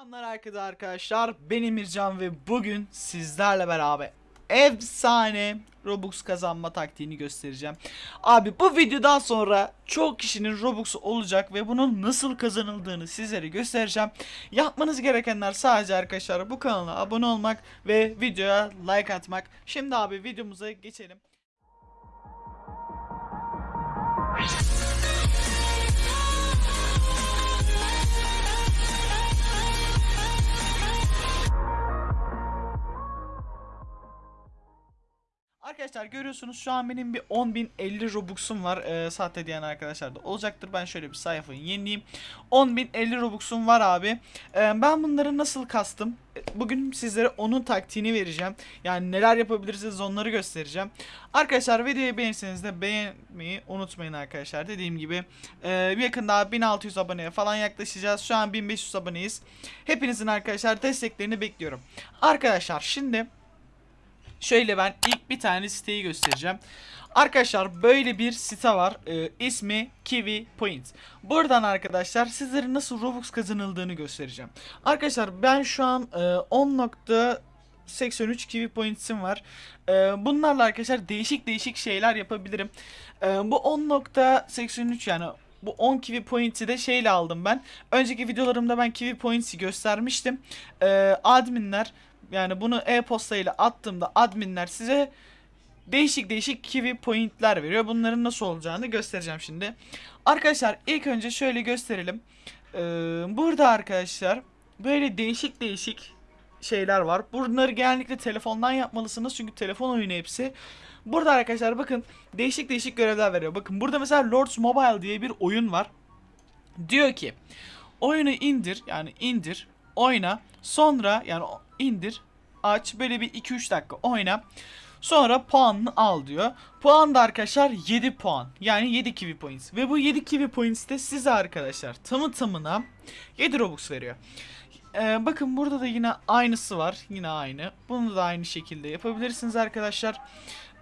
Selamlar herkese arkadaşlar. Ben Emircan ve bugün sizlerle beraber efsane Robux kazanma taktiğini göstereceğim. Abi bu videodan sonra çok kişinin Robux'u olacak ve bunun nasıl kazanıldığını sizlere göstereceğim. Yapmanız gerekenler sadece arkadaşlar bu kanala abone olmak ve videoya like atmak. Şimdi abi videomuza geçelim. Arkadaşlar görüyorsunuz şu an benim bir 10.050 Robux'um var. Ee, sahte diyen arkadaşlar da olacaktır. Ben şöyle bir sayfayı yenileyim. 10.050 Robux'um var abi. Ee, ben bunları nasıl kastım? Bugün sizlere onun taktiğini vereceğim. Yani neler yapabilirsiniz onları göstereceğim. Arkadaşlar videoyu beğenirseniz de beğenmeyi unutmayın arkadaşlar. Dediğim gibi e, yakında 1600 aboneye falan yaklaşacağız. Şu an 1500 aboneyiz. Hepinizin arkadaşlar desteklerini bekliyorum. Arkadaşlar şimdi... Şöyle ben ilk bir tane siteyi göstereceğim. Arkadaşlar böyle bir site var. Ee, ismi Kiwi Point. Buradan arkadaşlar sizlere nasıl Robux kazanıldığını göstereceğim. Arkadaşlar ben şu an e, 10.83 Kiwi Points'im var. E, bunlarla arkadaşlar değişik değişik şeyler yapabilirim. E, bu 10.83 yani bu 10 Kiwi Points'i de şeyle aldım ben. Önceki videolarımda ben Kiwi Points'i göstermiştim. E, adminler yani bunu e-posta ile attığımda adminler size değişik değişik kiwi pointler veriyor. Bunların nasıl olacağını göstereceğim şimdi. Arkadaşlar ilk önce şöyle gösterelim. Ee, burada arkadaşlar böyle değişik değişik şeyler var. Bunları genellikle telefondan yapmalısınız çünkü telefon oyunu hepsi. Burada arkadaşlar bakın değişik değişik görevler veriyor. Bakın burada mesela Lords Mobile diye bir oyun var. Diyor ki oyunu indir yani indir oyna sonra yani indir aç böyle bir 2-3 dakika oyna sonra puanını al diyor. Puan da arkadaşlar 7 puan yani 7 kiwi points ve bu 7 kiwi points de size arkadaşlar tamı tamına 7 robux veriyor. Ee, bakın burada da yine aynısı var yine aynı bunu da aynı şekilde yapabilirsiniz arkadaşlar.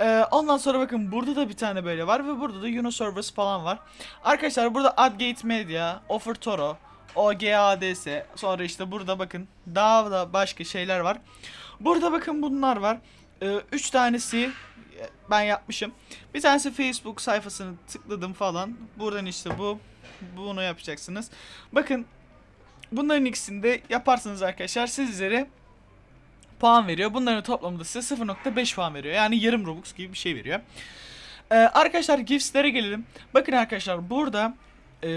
Ee, ondan sonra bakın burada da bir tane böyle var ve burada da Unoservice falan var. Arkadaşlar burada Adgate Media, Offer Toro, OGADS sonra işte burada bakın daha da başka şeyler var. Burada bakın bunlar var. 3 ee, tanesi ben yapmışım. Bir tanesi Facebook sayfasını tıkladım falan. Buradan işte bu bunu yapacaksınız. Bakın bunların ikisini de yaparsanız arkadaşlar sizlere puan veriyor. Bunların toplamında size 0.5 puan veriyor. Yani yarım Robux gibi bir şey veriyor. Ee, arkadaşlar giftlere gelelim. Bakın arkadaşlar burada e,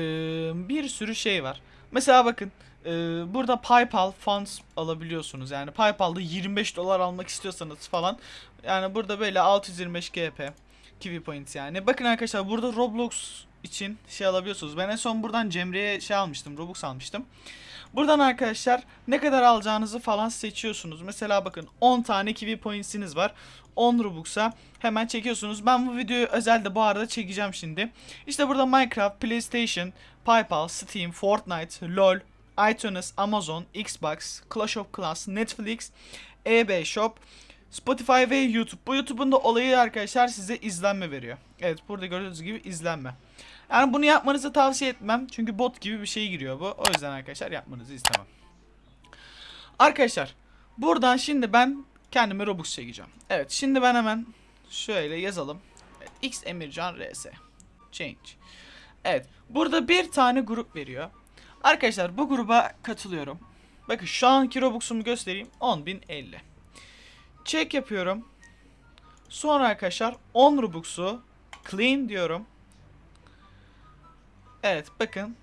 bir sürü şey var. Mesela bakın e, burada PayPal funds alabiliyorsunuz. Yani PayPal'da 25 dolar almak istiyorsanız falan. Yani burada böyle 625 GP Kiwi Points yani. Bakın arkadaşlar burada Roblox için şey alabiliyorsunuz. Ben en son buradan Cemre'ye şey almıştım. Robux almıştım. Buradan arkadaşlar ne kadar alacağınızı falan seçiyorsunuz. Mesela bakın 10 tane Kiwi Points'iniz var. 10 Robux'a hemen çekiyorsunuz. Ben bu videoyu özelde bu arada çekeceğim şimdi. İşte burada Minecraft, PlayStation, PayPal, Steam, Fortnite, LoL, iTunes, Amazon, Xbox, Clash of Clans, Netflix, eBay Shop, Spotify ve YouTube. Bu YouTube'un da olayı arkadaşlar size izlenme veriyor. Evet burada gördüğünüz gibi izlenme. Yani bunu yapmanızı tavsiye etmem. Çünkü bot gibi bir şey giriyor bu. O yüzden arkadaşlar yapmanızı istemem. Arkadaşlar buradan şimdi ben kendime Robux çekeceğim. Evet şimdi ben hemen şöyle yazalım. X Emircan RS. Change. Evet burada bir tane grup veriyor. Arkadaşlar bu gruba katılıyorum. Bakın şu anki Robux'umu göstereyim. 10.050. Check yapıyorum. Sonra arkadaşlar 10 Robux'u clean diyorum. Evet bakın.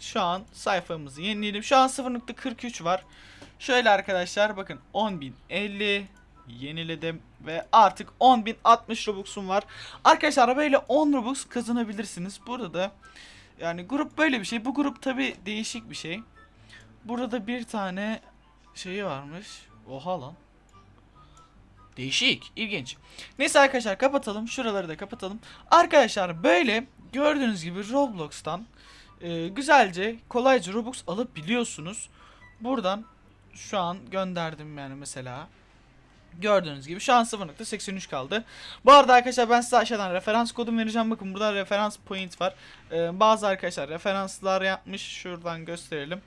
Şu an sayfamızı yenileyelim. Şu an 0.43 var. Şöyle arkadaşlar bakın 10.050 yeniledim ve artık 10.060 Robux'um var. Arkadaşlar böyle 10 Robux kazanabilirsiniz. Burada da yani grup böyle bir şey. Bu grup tabi değişik bir şey. Burada da bir tane şeyi varmış. Oha lan. Değişik, ilginç. Neyse arkadaşlar kapatalım. Şuraları da kapatalım. Arkadaşlar böyle gördüğünüz gibi Roblox'tan e, güzelce, kolayca Robux alıp biliyorsunuz. Buradan şu an gönderdim yani mesela. Gördüğünüz gibi şu an 0.83 kaldı. Bu arada arkadaşlar ben size aşağıdan referans kodum vereceğim. Bakın burada referans point var. Ee, bazı arkadaşlar referanslar yapmış. Şuradan gösterelim.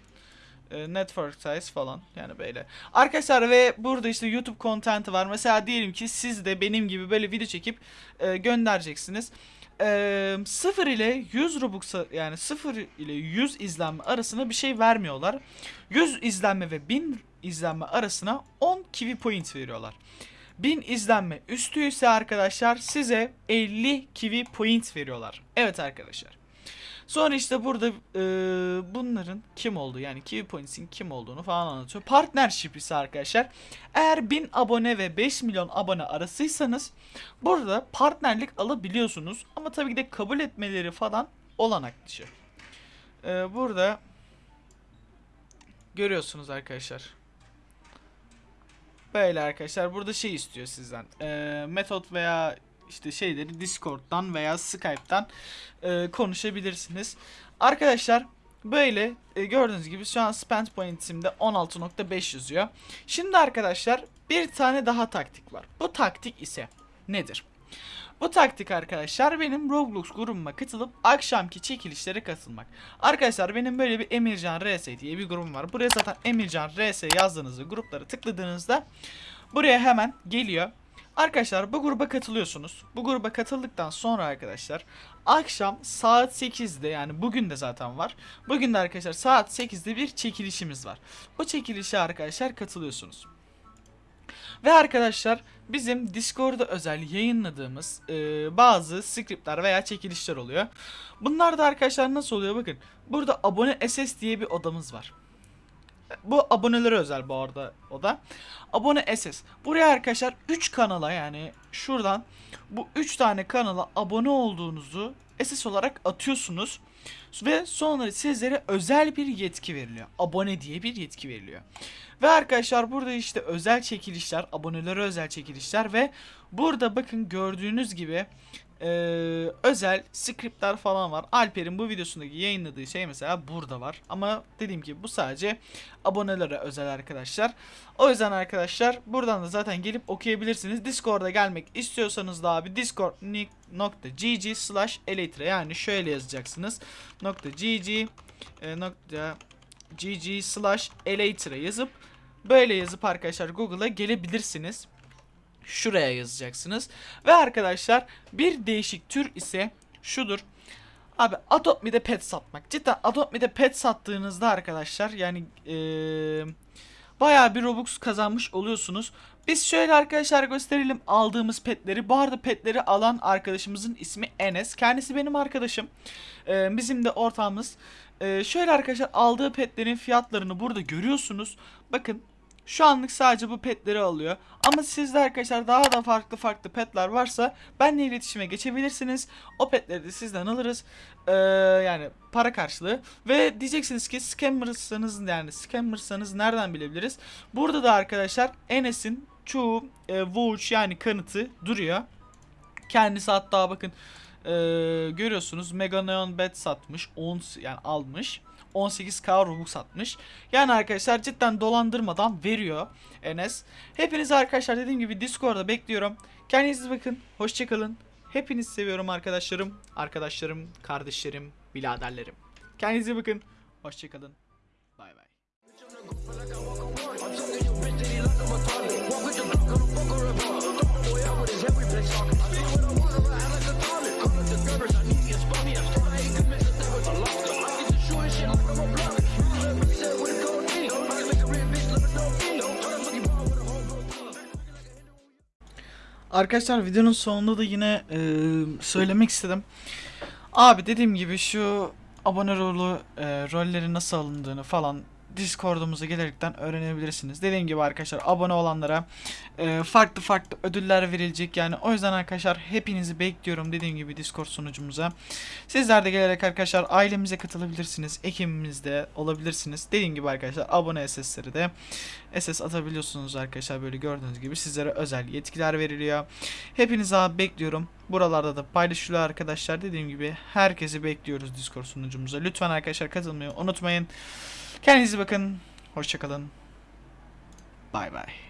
E, network size falan yani böyle. Arkadaşlar ve burada işte YouTube content'i var. Mesela diyelim ki siz de benim gibi böyle video çekip e, göndereceksiniz. E, 0 ile 100 Robux yani 0 ile 100 izlenme arasına bir şey vermiyorlar. 100 izlenme ve 1000 izlenme arasına 10 kiwi point veriyorlar. 1000 izlenme üstü ise arkadaşlar size 50 kiwi point veriyorlar. Evet arkadaşlar. Sonra işte burada e, bunların kim olduğu yani Kiwi Points'in kim olduğunu falan anlatıyor. Partnership ise arkadaşlar eğer 1000 abone ve 5 milyon abone arasıysanız burada partnerlik alabiliyorsunuz. Ama tabii ki de kabul etmeleri falan olanak dışı. E, burada görüyorsunuz arkadaşlar. Böyle arkadaşlar burada şey istiyor sizden. E, metot veya işte şeyleri Discord'dan veya Skype'dan e, konuşabilirsiniz. Arkadaşlar böyle e, gördüğünüz gibi şu an spend point'imde 16.5 yazıyor. Şimdi arkadaşlar bir tane daha taktik var. Bu taktik ise nedir? Bu taktik arkadaşlar benim Roblox grubuma katılıp akşamki çekilişlere katılmak. Arkadaşlar benim böyle bir Emircan RS diye bir grubum var. Buraya zaten Emircan RS yazdığınızda grupları tıkladığınızda buraya hemen geliyor. Arkadaşlar bu gruba katılıyorsunuz. Bu gruba katıldıktan sonra arkadaşlar akşam saat 8'de yani bugün de zaten var. Bugün de arkadaşlar saat 8'de bir çekilişimiz var. Bu çekilişe arkadaşlar katılıyorsunuz. Ve arkadaşlar bizim Discord'da özel yayınladığımız e, bazı scriptler veya çekilişler oluyor. Bunlar da arkadaşlar nasıl oluyor bakın. Burada abone SS diye bir odamız var. Bu abonelere özel bu arada o da. Abone SS. Buraya arkadaşlar 3 kanala yani şuradan bu 3 tane kanala abone olduğunuzu SS olarak atıyorsunuz. Ve sonra sizlere özel bir yetki veriliyor. Abone diye bir yetki veriliyor. Ve arkadaşlar burada işte özel çekilişler, abonelere özel çekilişler ve burada bakın gördüğünüz gibi e, özel scriptler falan var. Alper'in bu videosundaki yayınladığı şey mesela burada var. Ama dediğim gibi bu sadece abonelere özel arkadaşlar. O yüzden arkadaşlar buradan da zaten gelip okuyabilirsiniz. Discord'a gelmek istiyorsanız da abi discord.gg slash elytra yani şöyle yazacaksınız. .gg e, nokta gg slash elytra yazıp böyle yazıp arkadaşlar Google'a gelebilirsiniz şuraya yazacaksınız. Ve arkadaşlar bir değişik tür ise şudur. Abi Adopt Me'de pet satmak. Cidden Adopt Me'de pet sattığınızda arkadaşlar yani ee, bayağı bir Robux kazanmış oluyorsunuz. Biz şöyle arkadaşlar gösterelim aldığımız petleri. Bu arada petleri alan arkadaşımızın ismi Enes. Kendisi benim arkadaşım. Ee, bizim de ortağımız. Ee, şöyle arkadaşlar aldığı petlerin fiyatlarını burada görüyorsunuz. Bakın şu anlık sadece bu petleri alıyor. Ama sizde arkadaşlar daha da farklı farklı petler varsa benle iletişime geçebilirsiniz. O petleri de sizden alırız. Ee, yani para karşılığı. Ve diyeceksiniz ki scammer'sanız yani scammer'sanız nereden bilebiliriz? Burada da arkadaşlar Enes'in çoğu e, vouch yani kanıtı duruyor. Kendisi hatta bakın e, görüyorsunuz Mega Neon Bet satmış. 10 yani almış. 18k Robux satmış. Yani arkadaşlar cidden dolandırmadan veriyor Enes. Hepinizi arkadaşlar dediğim gibi Discord'da bekliyorum. Kendinize bakın. Hoşçakalın. Hepinizi seviyorum arkadaşlarım. Arkadaşlarım, kardeşlerim, biraderlerim. Kendinize bakın. Hoşçakalın. Bay bay. Arkadaşlar videonun sonunda da yine e, söylemek istedim. Abi dediğim gibi şu abone rolü e, rolleri nasıl alındığını falan Discord'umuza gelerekten öğrenebilirsiniz. Dediğim gibi arkadaşlar abone olanlara e, farklı farklı ödüller verilecek yani o yüzden arkadaşlar hepinizi bekliyorum dediğim gibi Discord sunucumuza. Sizler de gelerek arkadaşlar ailemize katılabilirsiniz. Ekibimizde olabilirsiniz. Dediğim gibi arkadaşlar abone SS'leri de SS atabiliyorsunuz arkadaşlar böyle gördüğünüz gibi sizlere özel yetkiler veriliyor. Hepinizi abi bekliyorum. Buralarda da paylaşılıyor arkadaşlar. Dediğim gibi herkesi bekliyoruz Discord sunucumuza. Lütfen arkadaşlar katılmayı unutmayın. Kendinize bakın. Hoşçakalın. Bay bay.